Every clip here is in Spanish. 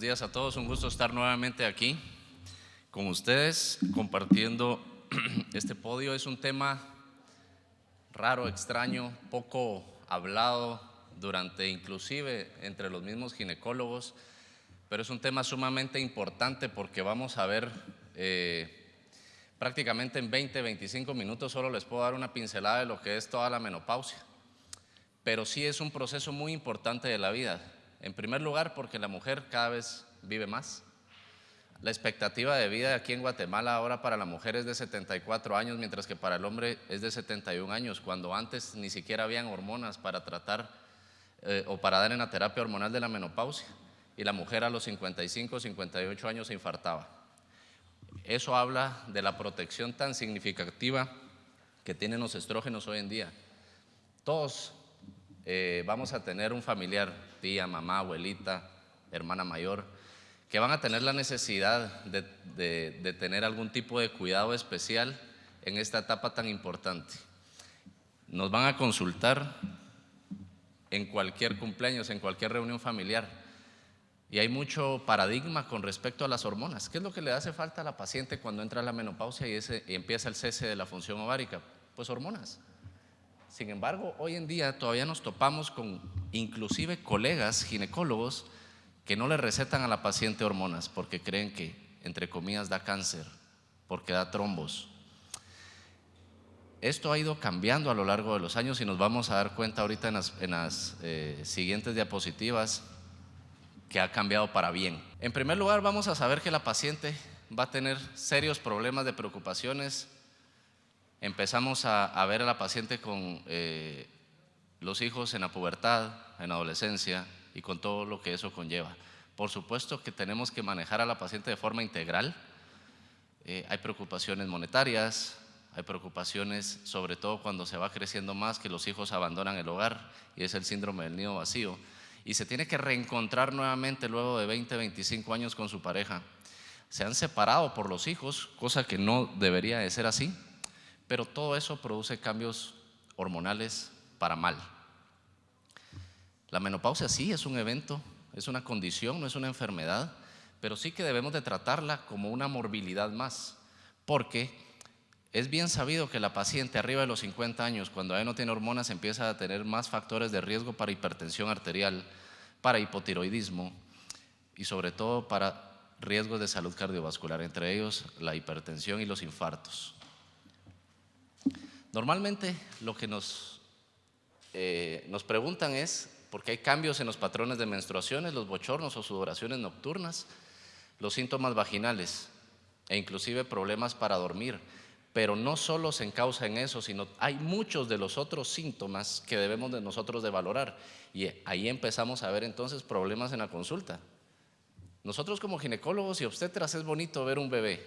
Buenos días a todos, un gusto estar nuevamente aquí con ustedes compartiendo este podio. Es un tema raro, extraño, poco hablado durante inclusive entre los mismos ginecólogos, pero es un tema sumamente importante porque vamos a ver eh, prácticamente en 20, 25 minutos solo les puedo dar una pincelada de lo que es toda la menopausia, pero sí es un proceso muy importante de la vida. En primer lugar, porque la mujer cada vez vive más. La expectativa de vida aquí en Guatemala ahora para la mujer es de 74 años, mientras que para el hombre es de 71 años, cuando antes ni siquiera habían hormonas para tratar eh, o para dar en la terapia hormonal de la menopausia. Y la mujer a los 55, 58 años se infartaba. Eso habla de la protección tan significativa que tienen los estrógenos hoy en día. Todos eh, vamos a tener un familiar, tía, mamá, abuelita, hermana mayor, que van a tener la necesidad de, tener algún tipo de cuidado especial en esta etapa tan importante. Nos van a consultar en cualquier cumpleaños, en cualquier reunión familiar. Y hay mucho paradigma con respecto a las hormonas. ¿Qué es lo que le hace falta a la paciente cuando entra la menopausia y empieza el cese de la función ovárica? Pues hormonas. Sin embargo, hoy en día todavía nos topamos con inclusive colegas ginecólogos que no le recetan a la paciente hormonas porque creen que, entre comillas, da cáncer, porque da trombos. Esto ha ido cambiando a lo largo de los años y nos vamos a dar cuenta ahorita en las, eh, siguientes diapositivas que ha cambiado para bien. En primer lugar, vamos a saber que la paciente va a tener serios problemas de preocupaciones empezamos a, ver a la paciente con eh, los hijos en la pubertad, en la adolescencia y con todo lo que eso conlleva. Por supuesto que tenemos que manejar a la paciente de forma integral. Eh, hay preocupaciones monetarias, hay preocupaciones sobre todo cuando se va creciendo más, que los hijos abandonan el hogar y es el síndrome del nido vacío. Y se tiene que reencontrar nuevamente luego de 20, 25 años con su pareja. Se han separado por los hijos, cosa que no debería de ser así pero todo eso produce cambios hormonales para mal. La menopausia sí es un evento, es una condición, no es una enfermedad, pero sí que debemos de tratarla como una morbilidad más, porque es bien sabido que la paciente arriba de los 50 años, cuando ya no tiene hormonas, empieza a tener más factores de riesgo para hipertensión arterial, para hipotiroidismo y sobre todo para riesgos de salud cardiovascular, entre ellos la hipertensión y los infartos. Normalmente lo que nos, eh, nos preguntan es, porque hay cambios en los patrones de menstruaciones, los bochornos o sudoraciones nocturnas, los síntomas vaginales e inclusive problemas para dormir. Pero no solo se encausa en eso, sino hay muchos de los otros síntomas que debemos de nosotros de valorar. Y ahí empezamos a ver entonces problemas en la consulta. Nosotros como ginecólogos y obstetras es bonito ver un bebé.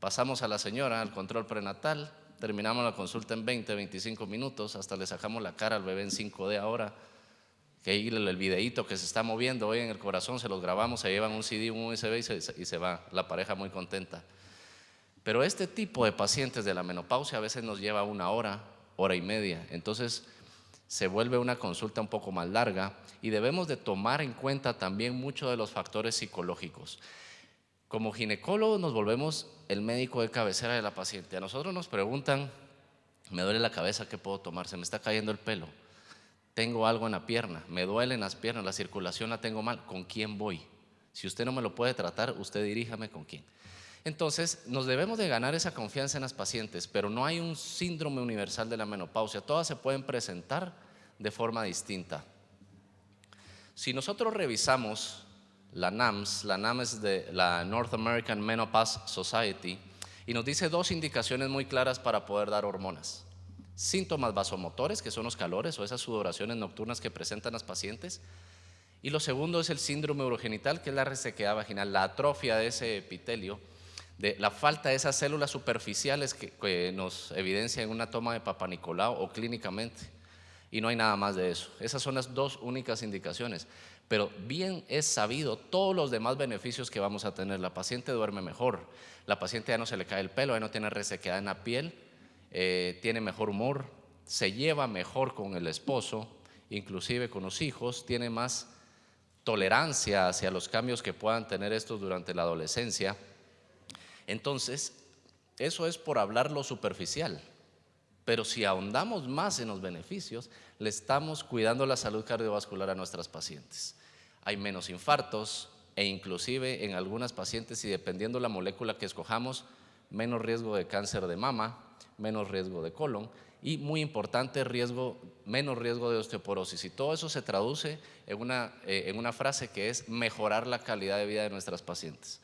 Pasamos a la señora al control prenatal, terminamos la consulta en 20, 25 minutos, hasta le sacamos la cara al bebé en 5D ahora, que ahí el videíto que se está moviendo hoy en el corazón, se los grabamos, se llevan un CD, un USB y se, y se va, la pareja muy contenta. Pero este tipo de pacientes de la menopausia a veces nos lleva una hora, hora y media, entonces se vuelve una consulta un poco más larga y debemos de tomar en cuenta también muchos de los factores psicológicos. Como ginecólogos nos volvemos el médico de cabecera de la paciente. A nosotros nos preguntan, me duele la cabeza, ¿qué puedo tomar? Se me está cayendo el pelo. Tengo algo en la pierna, me duelen las piernas, la circulación la tengo mal. ¿Con quién voy? Si usted no me lo puede tratar, usted diríjame con quién. Entonces, nos debemos de ganar esa confianza en las pacientes, pero no hay un síndrome universal de la menopausia. Todas se pueden presentar de forma distinta. Si nosotros revisamos la NAMS, la NAMS es de la North American Menopause Society, y nos dice dos indicaciones muy claras para poder dar hormonas. Síntomas vasomotores, que son los calores o esas sudoraciones nocturnas que presentan las pacientes. Y lo segundo es el síndrome urogenital, que es la resequedad vaginal, la atrofia de ese epitelio, la falta de esas células superficiales que, nos evidencia en una toma de Papa Nicolau o clínicamente. Y no hay nada más de eso. Esas son las dos únicas indicaciones pero bien es sabido todos los demás beneficios que vamos a tener. La paciente duerme mejor, la paciente ya no se le cae el pelo, ya no tiene resequedad en la piel, eh, tiene mejor humor, se lleva mejor con el esposo, inclusive con los hijos, tiene más tolerancia hacia los cambios que puedan tener estos durante la adolescencia. Entonces, eso es por hablar lo superficial. Pero si ahondamos más en los beneficios, le estamos cuidando la salud cardiovascular a nuestras pacientes. Hay menos infartos e inclusive en algunas pacientes, y dependiendo la molécula que escojamos, menos riesgo de cáncer de mama, menos riesgo de colon y muy importante, riesgo, menos riesgo de osteoporosis. Y todo eso se traduce en una, eh, en una frase que es mejorar la calidad de vida de nuestras pacientes.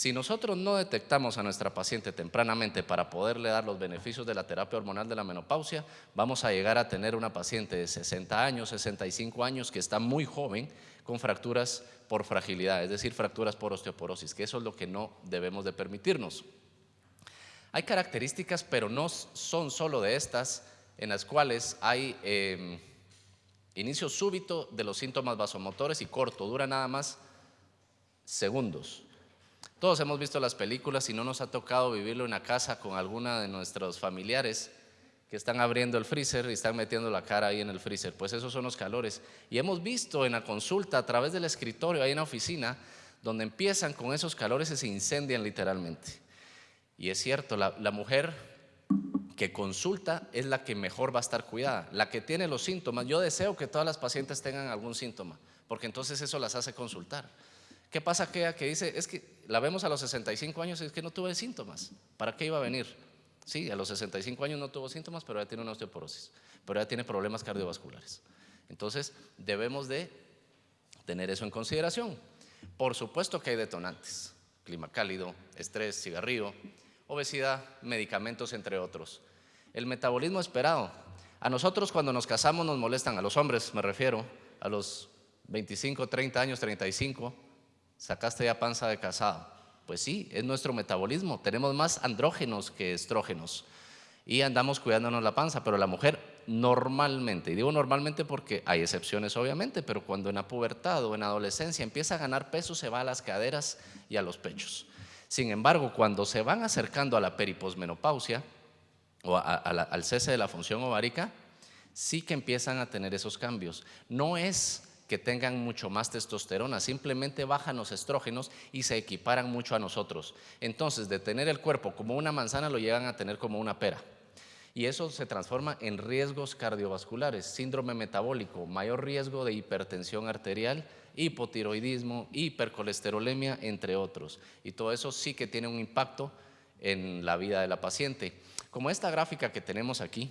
Si nosotros no detectamos a nuestra paciente tempranamente para poderle dar los beneficios de la terapia hormonal de la menopausia, vamos a llegar a tener una paciente de 60 años, 65 años que está muy joven con fracturas por fragilidad, es decir, fracturas por osteoporosis, que eso es lo que no debemos de permitirnos. Hay características, pero no son solo de estas, en las cuales hay em, inicio súbito de los síntomas vasomotores y corto, dura nada más segundos. Todos hemos visto las películas y no nos ha tocado vivirlo en la casa con alguna de nuestros familiares que están abriendo el freezer y están metiendo la cara ahí en el freezer. Pues esos son los calores. Y hemos visto en la consulta a través del escritorio, ahí en la oficina, donde empiezan con esos calores y se incendian literalmente. Y es cierto, la, la mujer que consulta es la que mejor va a estar cuidada, la que tiene los síntomas. Yo deseo que todas las pacientes tengan algún síntoma, porque entonces eso las hace consultar. ¿Qué pasa aquella que dice, es que la vemos a los 65 años y es que no tuve síntomas? ¿Para qué iba a venir? Sí, a los 65 años no tuvo síntomas, pero ya tiene una osteoporosis, pero ya tiene problemas cardiovasculares. Entonces, debemos de tener eso en consideración. Por supuesto que hay detonantes, clima cálido, estrés, cigarrillo, obesidad, medicamentos, entre otros. El metabolismo esperado. A nosotros cuando nos casamos nos molestan, a los hombres me refiero, a los 25, 30 años, 35, sacaste ya panza de casado. Pues sí, es nuestro metabolismo. Tenemos más andrógenos que estrógenos y andamos cuidándonos la panza, pero la mujer normalmente, y digo normalmente porque hay excepciones obviamente, pero cuando en la pubertad o en adolescencia empieza a ganar peso, se va a las caderas y a los pechos. Sin embargo, cuando se van acercando a la periposmenopausia o al cese de la función ovárica, sí que empiezan a tener esos cambios. No es que tengan mucho más testosterona, simplemente bajan los estrógenos y se equiparan mucho a nosotros. Entonces, de tener el cuerpo como una manzana lo llegan a tener como una pera. Y eso se transforma en riesgos cardiovasculares, síndrome metabólico, mayor riesgo de hipertensión arterial, hipotiroidismo, hipercolesterolemia, entre otros. Y todo eso sí que tiene un impacto en la vida de la paciente. Como esta gráfica que tenemos aquí,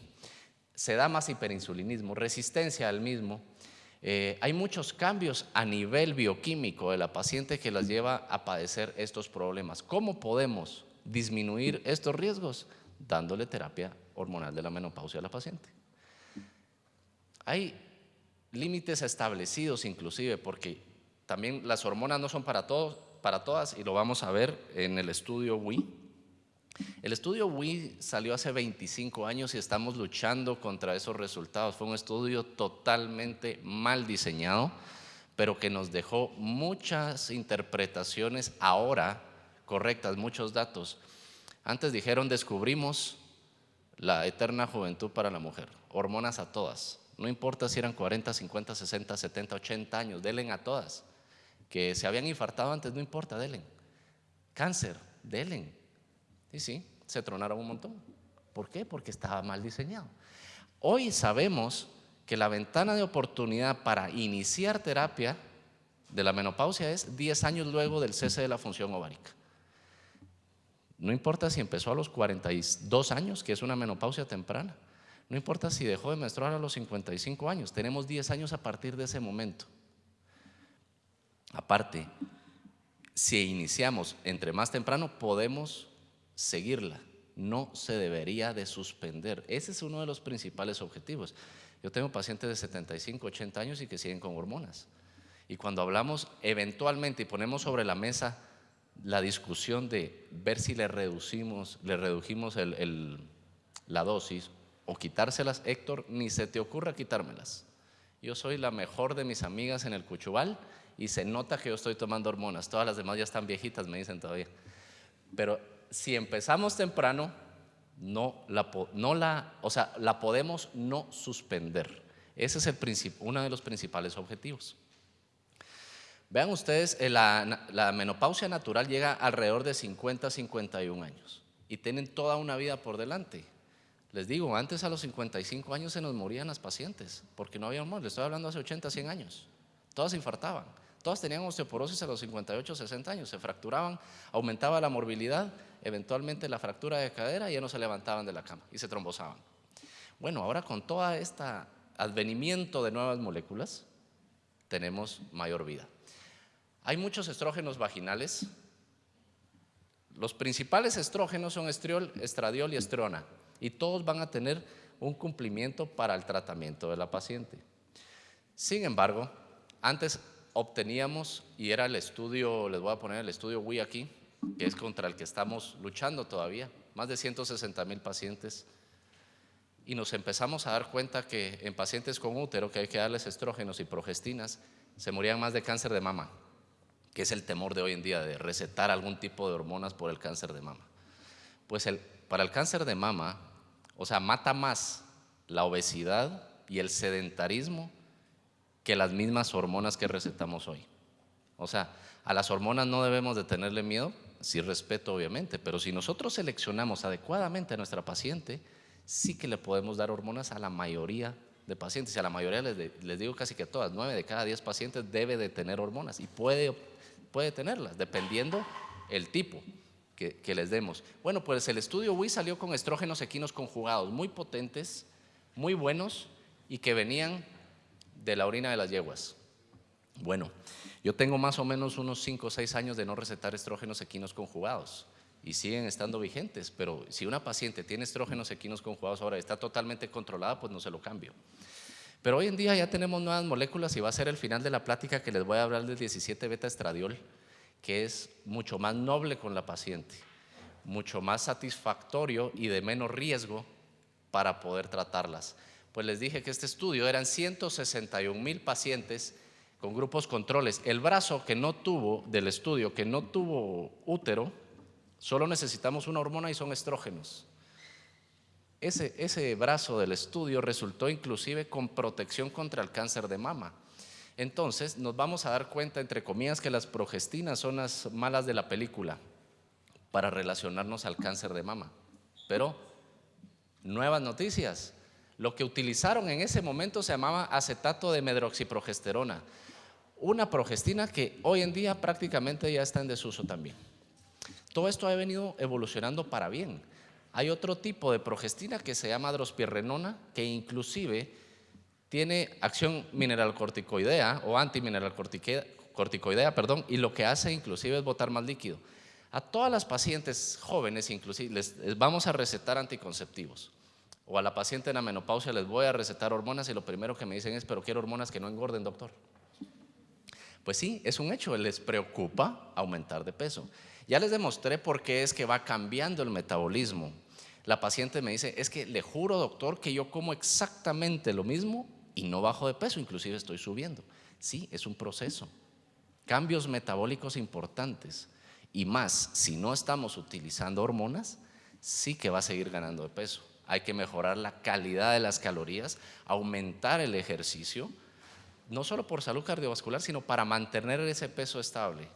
se da más hiperinsulinismo, resistencia al mismo, eh, hay muchos cambios a nivel bioquímico de la paciente que las lleva a padecer estos problemas. ¿Cómo podemos disminuir estos riesgos? Dándole terapia hormonal de la menopausia a la paciente. Hay límites establecidos inclusive porque también las hormonas no son para todos, para todas y lo vamos a ver en el estudio WI el estudio WI salió hace 25 años y estamos luchando contra esos resultados. Fue un estudio totalmente mal diseñado, pero que nos dejó muchas interpretaciones ahora correctas, muchos datos. Antes dijeron, descubrimos la eterna juventud para la mujer, hormonas a todas. No importa si eran 40, 50, 60, 70, 80 años, denle a todas. Que se habían infartado antes, no importa, denle. Cáncer, denle y sí, se tronaron un montón. ¿Por qué? Porque estaba mal diseñado. Hoy sabemos que la ventana de oportunidad para iniciar terapia de la menopausia es 10 años luego del cese de la función ovárica. No importa si empezó a los 42 años, que es una menopausia temprana. No importa si dejó de menstruar a los 55 años. Tenemos 10 años a partir de ese momento. Aparte, si iniciamos entre más temprano, podemos seguirla. No se debería de suspender. Ese es uno de los principales objetivos. Yo tengo pacientes de 75, 80 años y que siguen con hormonas. Y cuando hablamos eventualmente y ponemos sobre la mesa la discusión de ver si le reducimos, le redujimos la dosis o quitárselas, Héctor, ni se te ocurra quitármelas. Yo soy la mejor de mis amigas en el Cuchubal y se nota que yo estoy tomando hormonas. Todas las demás ya están viejitas, me dicen todavía. Pero si empezamos temprano, no la, no la, o sea, la podemos no suspender. Ese es el uno de los principales objetivos. Vean ustedes, eh, la, menopausia natural llega alrededor de 50 a 51 años y tienen toda una vida por delante. Les digo, antes a los 55 años se nos morían las pacientes porque no había hormonas. Les estoy hablando hace 80, 100 años. Todas se infartaban. Todas tenían osteoporosis a los 58, 60 años. Se fracturaban, aumentaba la morbilidad, eventualmente la fractura de cadera y ya no se levantaban de la cama y se trombosaban. Bueno, ahora con todo este advenimiento de nuevas moléculas, tenemos mayor vida. Hay muchos estrógenos vaginales. Los principales estrógenos son estriol, estradiol y estrona y todos van a tener un cumplimiento para el tratamiento de la paciente. Sin embargo, antes obteníamos, y era el estudio, les voy a poner el estudio WI aquí, que es contra el que estamos luchando todavía, más de 160 mil pacientes, y nos empezamos a dar cuenta que en pacientes con útero, que hay que darles estrógenos y progestinas, se morían más de cáncer de mama, que es el temor de hoy en día de recetar algún tipo de hormonas por el cáncer de mama. Pues el, para el cáncer de mama, o sea, mata más la obesidad y el sedentarismo que las mismas hormonas que recetamos hoy. O sea, a las hormonas no debemos de tenerle miedo, sí respeto obviamente, pero si nosotros seleccionamos adecuadamente a nuestra paciente, sí que le podemos dar hormonas a la mayoría de pacientes. Y a la mayoría les, digo casi que todas, nueve de cada diez pacientes debe de tener hormonas y puede, puede tenerlas, dependiendo el tipo que, les demos. Bueno, pues el estudio WI salió con estrógenos equinos conjugados, muy potentes, muy buenos y que venían de la orina de las yeguas. Bueno, yo tengo más o menos unos 5 o 6 años de no recetar estrógenos equinos conjugados y siguen estando vigentes, pero si una paciente tiene estrógenos equinos conjugados ahora y está totalmente controlada, pues no se lo cambio. Pero hoy en día ya tenemos nuevas moléculas y va a ser el final de la plática que les voy a hablar del 17 beta estradiol que es mucho más noble con la paciente, mucho más satisfactorio y de menos riesgo para poder tratarlas. Pues les dije que este estudio eran 161 mil pacientes con grupos controles. El brazo que no tuvo del estudio, que no tuvo útero, solo necesitamos una hormona y son estrógenos. Ese, ese brazo del estudio resultó inclusive con protección contra el cáncer de mama. Entonces nos vamos a dar cuenta, entre comillas, que las progestinas son las malas de la película para relacionarnos al cáncer de mama. Pero, nuevas noticias. Lo que utilizaron en ese momento se llamaba acetato de medroxiprogesterona, una progestina que hoy en día prácticamente ya está en desuso también. Todo esto ha venido evolucionando para bien. Hay otro tipo de progestina que se llama drospirrenona, que inclusive tiene acción mineralcorticoidea o antimineralcorticoidea, perdón, y lo que hace inclusive es botar más líquido. A todas las pacientes jóvenes inclusive les, vamos a recetar anticonceptivos. O a la paciente en la menopausia les voy a recetar hormonas y lo primero que me dicen es, pero quiero hormonas que no engorden, doctor. Pues sí, es un hecho, les preocupa aumentar de peso. Ya les demostré por qué es que va cambiando el metabolismo. La paciente me dice, es que le juro, doctor, que yo como exactamente lo mismo y no bajo de peso, inclusive estoy subiendo. Sí, es un proceso. Cambios metabólicos importantes. Y más, si no estamos utilizando hormonas, sí que va a seguir ganando de peso. Hay que mejorar la calidad de las calorías, aumentar el ejercicio, no solo por salud cardiovascular, sino para mantener ese peso estable.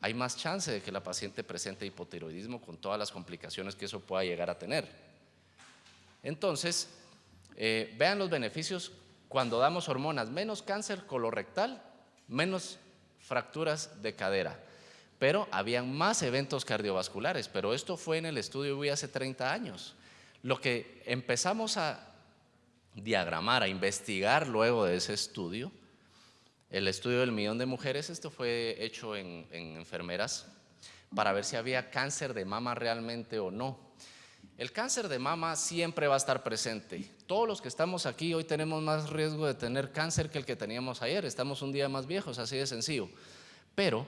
Hay más chance de que la paciente presente hipotiroidismo con todas las complicaciones que eso pueda llegar a tener. Entonces, eh, vean los beneficios cuando damos hormonas, menos cáncer colorectal, menos fracturas de cadera. Pero habían más eventos cardiovasculares, pero esto fue en el estudio UI hace 30 años. Lo que empezamos a diagramar, a investigar luego de ese estudio, el estudio del millón de mujeres, esto fue hecho en, en enfermeras para ver si había cáncer de mama realmente o no. El cáncer de mama siempre va a estar presente. Todos los que estamos aquí hoy tenemos más riesgo de tener cáncer que el que teníamos ayer. Estamos un día más viejos, así de sencillo. Pero,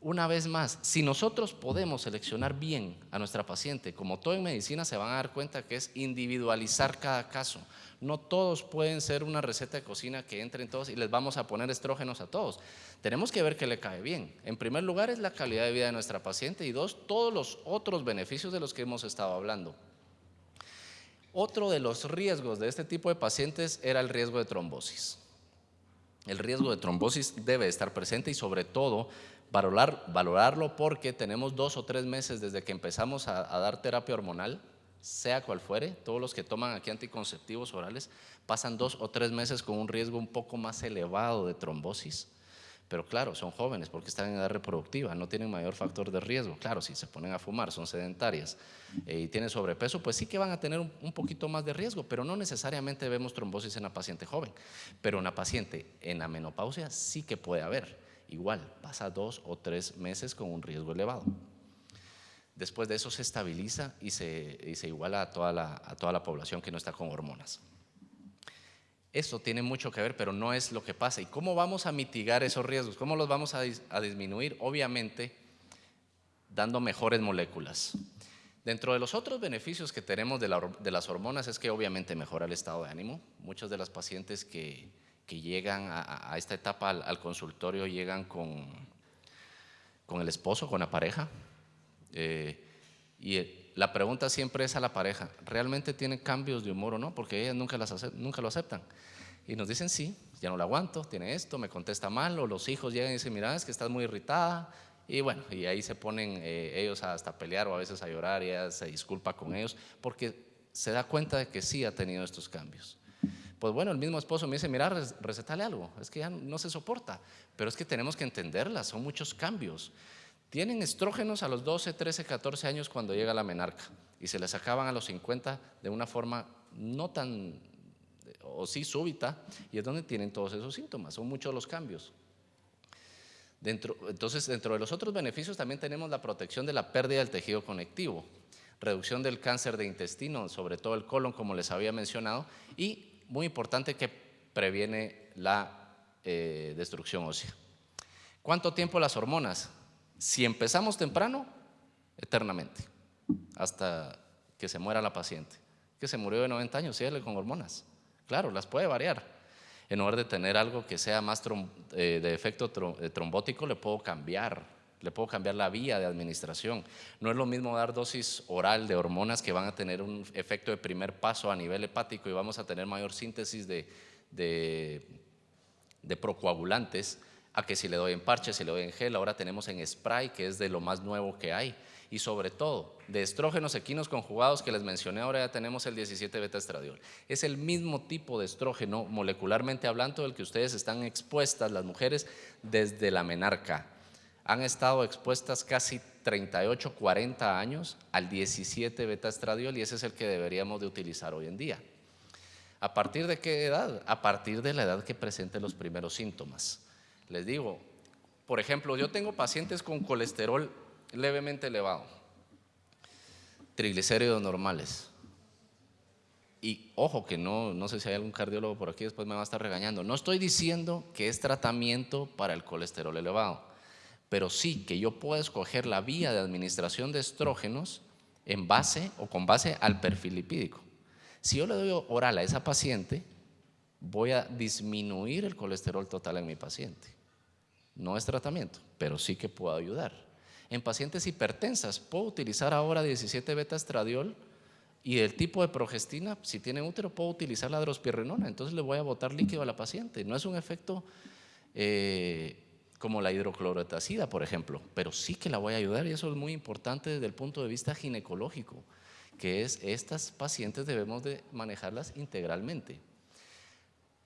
una vez más, si nosotros podemos seleccionar bien a nuestra paciente, como todo en medicina se van a dar cuenta que es individualizar cada caso. No todos pueden ser una receta de cocina que entren todos y les vamos a poner estrógenos a todos. Tenemos que ver que le cae bien. En primer lugar es la calidad de vida de nuestra paciente y dos, todos los otros beneficios de los que hemos estado hablando. Otro de los riesgos de este tipo de pacientes era el riesgo de trombosis. el riesgo de trombosis debe estar presente y sobre todo valorar, valorarlo porque tenemos dos o tres meses desde que empezamos a, dar terapia hormonal, sea cual fuere, todos los que toman aquí anticonceptivos orales pasan dos o tres meses con un riesgo un poco más elevado de trombosis. Pero claro, son jóvenes porque están en edad reproductiva, no tienen mayor factor de riesgo. Claro, si se ponen a fumar, son sedentarias eh, y tienen sobrepeso, pues sí que van a tener un, poquito más de riesgo, pero no necesariamente vemos trombosis en la paciente joven. Pero en la paciente en la menopausia sí que puede haber. Igual, pasa dos o tres meses con un riesgo elevado. Después de eso se estabiliza y se, iguala a toda, la, a toda la población que no está con hormonas. Eso tiene mucho que ver, pero no es lo que pasa. ¿Y cómo vamos a mitigar esos riesgos? ¿Cómo los vamos a, disminuir? Obviamente, dando mejores moléculas. Dentro de los otros beneficios que tenemos de, las hormonas es que obviamente mejora el estado de ánimo. Muchas de las pacientes que, llegan a, esta etapa al, consultorio llegan con, con el esposo, con la pareja. Eh, y la pregunta siempre es a la pareja, ¿realmente tiene cambios de humor o no? Porque ellas nunca, las nunca lo aceptan. Y nos dicen, sí, ya no lo aguanto, tiene esto, me contesta mal, o los hijos llegan y dicen, mira, es que estás muy irritada. Y bueno, y ahí se ponen eh, ellos hasta pelear o a veces a llorar y ella se disculpa con ellos porque se da cuenta de que sí ha tenido estos cambios. Pues bueno, el mismo esposo me dice, mira, recetale algo, es que ya no se soporta, pero es que tenemos que entenderla, son muchos cambios. Tienen estrógenos a los 12, 13, 14 años cuando llega la menarca y se les acaban a los 50 de una forma no tan, o sí súbita, y es donde tienen todos esos síntomas, son muchos los cambios. Dentro, entonces, dentro de los otros beneficios también tenemos la protección de la pérdida del tejido conectivo, reducción del cáncer de intestino, sobre todo el colon, como les había mencionado, y muy importante que previene la eh, destrucción ósea. ¿Cuánto tiempo las hormonas? Si empezamos temprano, eternamente, hasta que se muera la paciente, que se murió de 90 años, síguele con hormonas. Claro, las puede variar. En lugar de tener algo que sea más eh, de efecto eh, trombótico, le puedo cambiar, le puedo cambiar la vía de administración. No es lo mismo dar dosis oral de hormonas que van a tener un efecto de primer paso a nivel hepático y vamos a tener mayor síntesis de, de, procoagulantes a que si le doy en parche, si le doy en gel, ahora tenemos en spray, que es de lo más nuevo que hay. Y sobre todo, de estrógenos equinos conjugados que les mencioné, ahora ya tenemos el 17 beta estradiol. Es el mismo tipo de estrógeno, molecularmente hablando, del que ustedes están expuestas, las mujeres, desde la menarca. Han estado expuestas casi 38, 40 años al 17 beta estradiol y ese es el que deberíamos de utilizar hoy en día. ¿A partir de qué edad? A partir de la edad que presente los primeros síntomas. Les digo, por ejemplo, yo tengo pacientes con colesterol levemente elevado, triglicéridos normales. Y ojo que no, no sé si hay algún cardiólogo por aquí, después me va a estar regañando. No estoy diciendo que es tratamiento para el colesterol elevado, pero sí que yo puedo escoger la vía de administración de estrógenos en base o con base al perfil lipídico. Si yo le doy oral a esa paciente, voy a disminuir el colesterol total en mi paciente. No es tratamiento, pero sí que puedo ayudar. En pacientes hipertensas, puedo utilizar ahora 17 beta estradiol y el tipo de progestina, si tiene útero, puedo utilizar la drospirrinona. Entonces le voy a botar líquido a la paciente. No es un efecto eh, como la hidroclorotacida, por ejemplo, pero sí que la voy a ayudar y eso es muy importante desde el punto de vista ginecológico, que es estas pacientes debemos de manejarlas integralmente.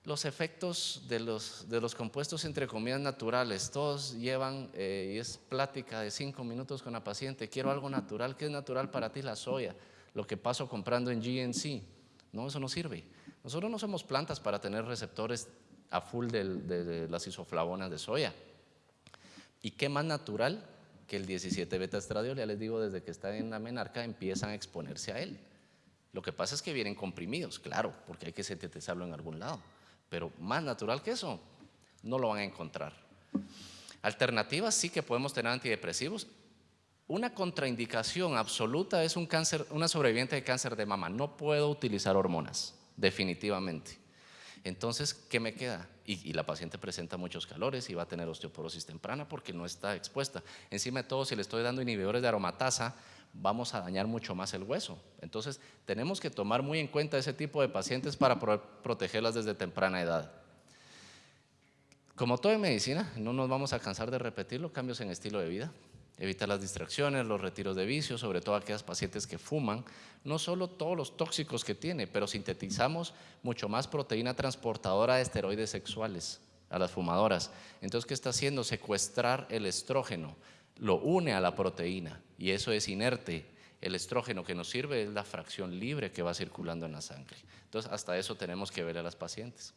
Los efectos de los, de los compuestos entre comidas naturales, todos llevan, eh, y es plática de cinco minutos con la paciente, quiero algo natural, ¿qué es natural para ti? La soya, lo que paso comprando en GNC, no, eso no sirve. Nosotros no somos plantas para tener receptores a full de, las isoflavonas de soya. ¿Y qué más natural que el 17 beta estradiol? Ya les digo, desde que está en la menarca empiezan a exponerse a él. Lo que pasa es que vienen comprimidos, claro, porque hay que sintetizarlo en algún lado pero más natural que eso no lo van a encontrar. Alternativas sí que podemos tener antidepresivos. Una contraindicación absoluta es un cáncer, una sobreviviente de cáncer de mama. No puedo utilizar hormonas, definitivamente. Entonces, ¿qué me queda? Y, la paciente presenta muchos calores y va a tener osteoporosis temprana porque no está expuesta. Encima de todo, si le estoy dando inhibidores de aromatasa, vamos a dañar mucho más el hueso. Entonces, tenemos que tomar muy en cuenta ese tipo de pacientes para protegerlas desde temprana edad. Como todo en medicina, no nos vamos a cansar de repetirlo, cambios en estilo de vida, evitar las distracciones, los retiros de vicio, sobre todo aquellas pacientes que fuman, no solo todos los tóxicos que tiene, pero sintetizamos mucho más proteína transportadora de esteroides sexuales a las fumadoras. Entonces, ¿qué está haciendo? Secuestrar el estrógeno, lo une a la proteína y eso es inerte. El estrógeno que nos sirve es la fracción libre que va circulando en la sangre. Entonces, hasta eso tenemos que ver a las pacientes.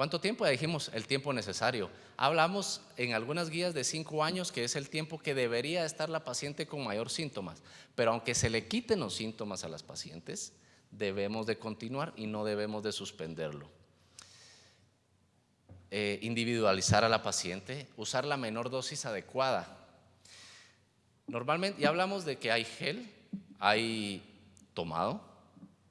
¿Cuánto tiempo? Ya dijimos el tiempo necesario. Hablamos en algunas guías de cinco años, que es el tiempo que debería estar la paciente con mayor síntomas. Pero aunque se le quiten los síntomas a las pacientes, debemos de continuar y no debemos de suspenderlo. Eh, individualizar a la paciente, usar la menor dosis adecuada. Normalmente, ya hablamos de que hay gel, hay tomado,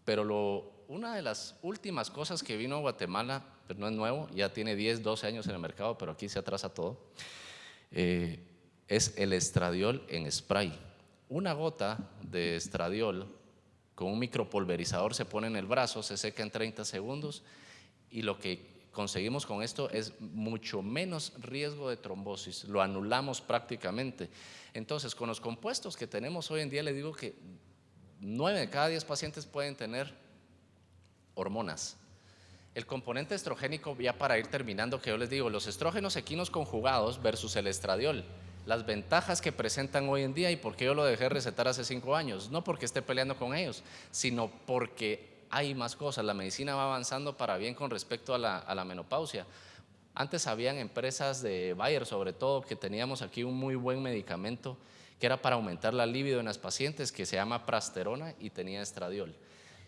pero lo, una de las últimas cosas que vino a Guatemala pero no es nuevo, ya tiene 10, 12 años en el mercado, pero aquí se atrasa todo, eh, es el estradiol en spray. Una gota de estradiol con un micropulverizador se pone en el brazo, se seca en 30 segundos y lo que conseguimos con esto es mucho menos riesgo de trombosis, lo anulamos prácticamente. Entonces, con los compuestos que tenemos hoy en día, le digo que 9 de cada 10 pacientes pueden tener hormonas el componente estrogénico, ya para ir terminando, que yo les digo, los estrógenos equinos conjugados versus el estradiol, las ventajas que presentan hoy en día y por qué yo lo dejé recetar hace cinco años, no porque esté peleando con ellos, sino porque hay más cosas, la medicina va avanzando para bien con respecto a la, menopausia. Antes habían empresas de Bayer, sobre todo, que teníamos aquí un muy buen medicamento que era para aumentar la libido en las pacientes, que se llama prasterona y tenía estradiol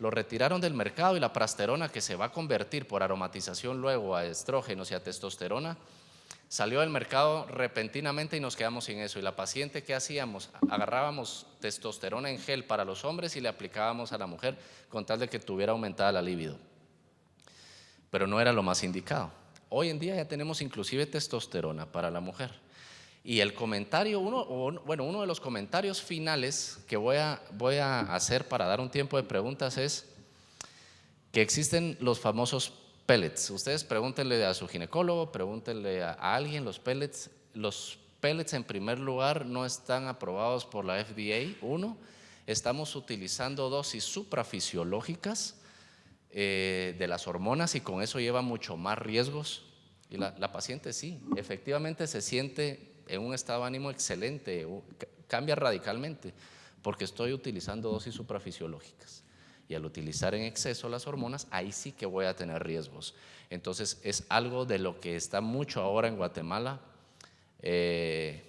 lo retiraron del mercado y la prasterona que se va a convertir por aromatización luego a estrógenos y a testosterona, salió del mercado repentinamente y nos quedamos sin eso. Y la paciente, ¿qué hacíamos? Agarrábamos testosterona en gel para los hombres y le aplicábamos a la mujer con tal de que tuviera aumentada la libido. Pero no era lo más indicado. Hoy en día ya tenemos inclusive testosterona para la mujer. Y el comentario, uno, bueno, uno de los comentarios finales que voy a, voy a hacer para dar un tiempo de preguntas es que existen los famosos pellets. Ustedes pregúntenle a su ginecólogo, pregúntenle a, alguien los pellets. Los pellets en primer lugar no están aprobados por la FDA. Uno, estamos utilizando dosis suprafisiológicas eh, de las hormonas y con eso lleva mucho más riesgos. Y la, la paciente sí, efectivamente se siente en un estado de ánimo excelente, cambia radicalmente, porque estoy utilizando dosis suprafisiológicas. Y al utilizar en exceso las hormonas, ahí sí que voy a tener riesgos. Entonces es algo de lo que está mucho ahora en Guatemala. Eh,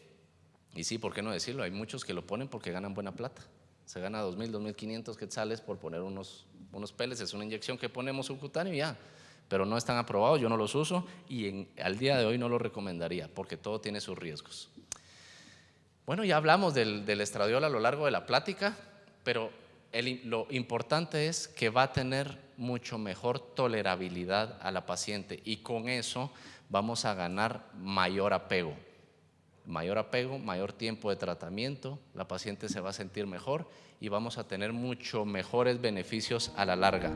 y sí, ¿por qué no decirlo? Hay muchos que lo ponen porque ganan buena plata. Se gana 2.000, 2.500 quetzales por poner unos, unos peles. Es una inyección que ponemos subcutáneo y ya pero no están aprobados, yo no los uso y al día de hoy no los recomendaría porque todo tiene sus riesgos. Bueno, ya hablamos del, estradiol a lo largo de la plática, pero lo importante es que va a tener mucho mejor tolerabilidad a la paciente y con eso vamos a ganar mayor apego. Mayor apego, mayor tiempo de tratamiento, la paciente se va a sentir mejor y vamos a tener mucho mejores beneficios a la larga.